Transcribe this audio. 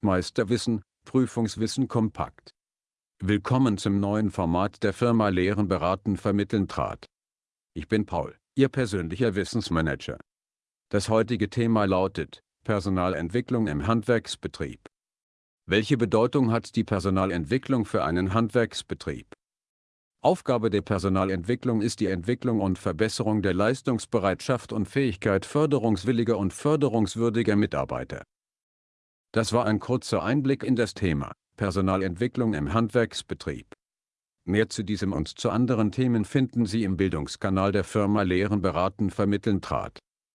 Meisterwissen, Prüfungswissen kompakt. Willkommen zum neuen Format der Firma Lehren beraten vermitteln trat. Ich bin Paul, Ihr persönlicher Wissensmanager. Das heutige Thema lautet Personalentwicklung im Handwerksbetrieb. Welche Bedeutung hat die Personalentwicklung für einen Handwerksbetrieb? Aufgabe der Personalentwicklung ist die Entwicklung und Verbesserung der Leistungsbereitschaft und Fähigkeit förderungswilliger und förderungswürdiger Mitarbeiter. Das war ein kurzer Einblick in das Thema Personalentwicklung im Handwerksbetrieb. Mehr zu diesem und zu anderen Themen finden Sie im Bildungskanal der Firma Lehren beraten vermitteln trat.